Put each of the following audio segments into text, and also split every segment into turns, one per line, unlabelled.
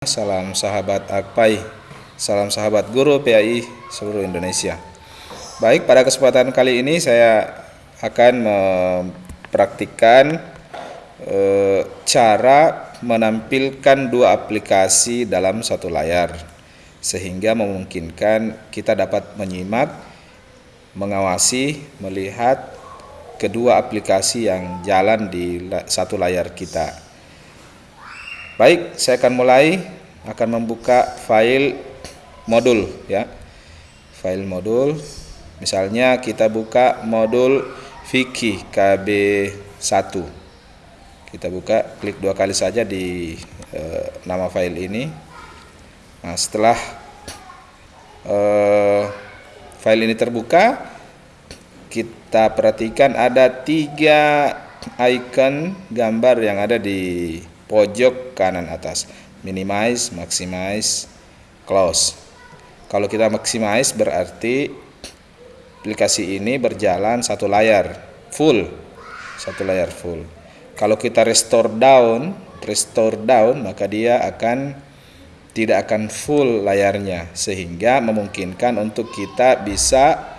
Salam sahabat Akpai, salam sahabat guru PAI seluruh Indonesia. Baik, pada kesempatan kali ini saya akan mempraktikkan e, cara menampilkan dua aplikasi dalam satu layar sehingga memungkinkan kita dapat menyimak, mengawasi, melihat kedua aplikasi yang jalan di satu layar kita. Baik, saya akan mulai akan membuka file modul ya. File modul. Misalnya kita buka modul Viki KB1. Kita buka, klik dua kali saja di e, nama file ini. Nah, setelah e, file ini terbuka, kita perhatikan ada tiga icon gambar yang ada di pojok kanan atas. Minimize maximize close. Kalau kita maximize berarti aplikasi ini berjalan satu layar full. Satu layar full. Kalau kita restore down restore down maka dia akan tidak akan full layarnya sehingga memungkinkan untuk kita bisa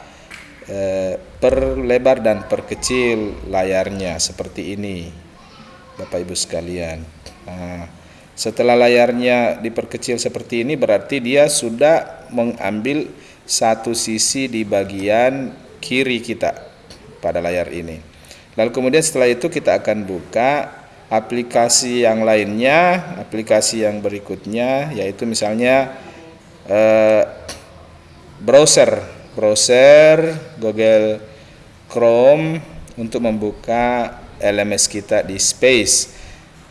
eh, perlebar dan perkecil layarnya seperti ini Bapak Ibu sekalian. Nah, setelah layarnya diperkecil seperti ini berarti dia sudah mengambil satu sisi di bagian kiri kita pada layar ini. Lalu kemudian setelah itu kita akan buka aplikasi yang lainnya, aplikasi yang berikutnya yaitu misalnya eh, browser, browser Google Chrome untuk membuka LMS kita di space.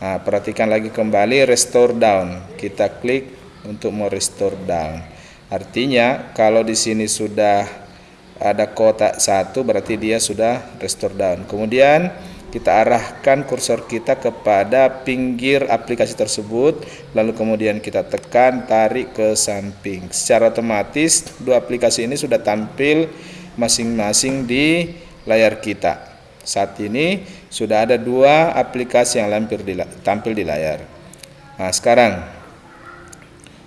Nah, perhatikan lagi kembali restore down. Kita klik untuk mau restore down. Artinya kalau di sini sudah ada kotak satu berarti dia sudah restore down. Kemudian kita arahkan kursor kita kepada pinggir aplikasi tersebut lalu kemudian kita tekan tarik ke samping secara otomatis dua aplikasi ini sudah tampil masing-masing di layar kita saat ini sudah ada dua aplikasi yang lampir di, tampil di layar. Nah, sekarang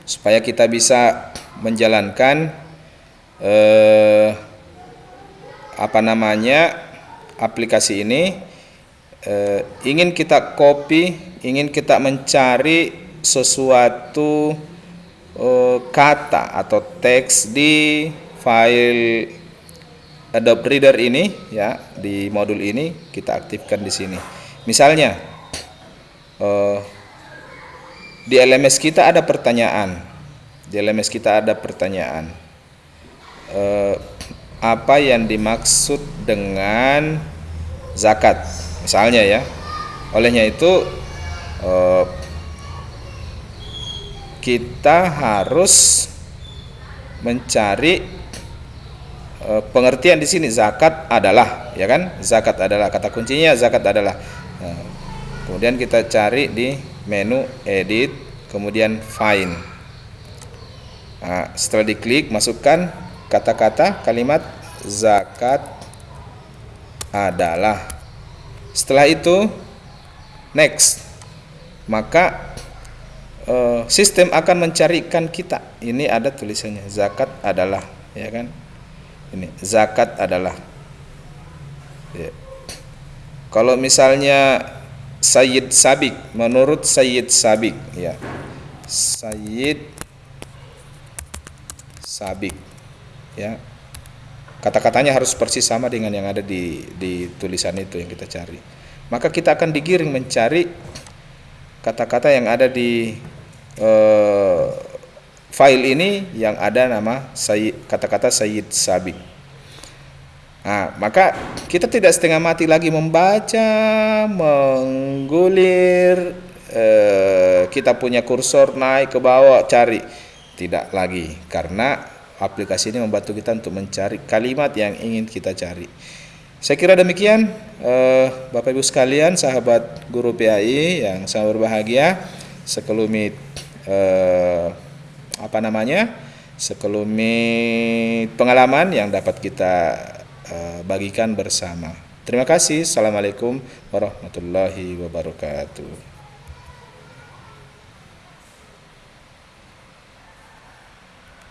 supaya kita bisa menjalankan eh, apa namanya aplikasi ini eh, ingin kita copy, ingin kita mencari sesuatu eh, kata atau teks di file Adobe Reader ini ya di modul ini kita aktifkan di sini. Misalnya uh, di LMS kita ada pertanyaan, di LMS kita ada pertanyaan uh, apa yang dimaksud dengan zakat, misalnya ya. Olehnya itu uh, kita harus mencari Eh, pengertian di sini zakat adalah ya kan? Zakat adalah kata kuncinya zakat adalah. Nah, kemudian kita cari di menu edit kemudian find. Nah, setelah diklik masukkan kata-kata kalimat zakat adalah. Setelah itu next. Maka uh, sistem akan mencarikan kita. Ini ada tulisannya zakat adalah ya kan ini zakat adalah. Ya. kalau misalnya Sayyid Sabik menurut Sayyid Sabik ya. Sayyid Sabik ya. Kata-katanya harus persis sama dengan yang ada di di tulisan itu yang kita cari. Maka kita akan digiring mencari kata-kata yang ada di eh, file ini yang ada nama kata-kata Sayyid Sabik. Nah, maka kita tidak setengah mati lagi membaca, menggulir, eh, kita punya kursor naik ke bawah cari. Tidak lagi karena aplikasi ini membantu kita untuk mencari kalimat yang ingin kita cari. Saya kira demikian eh, Bapak Ibu sekalian, sahabat guru PAI yang sangat berbahagia, sekelumit eh, apa namanya sekelumit pengalaman yang dapat kita uh, bagikan bersama. Terima kasih. Assalamualaikum warahmatullahi wabarakatuh.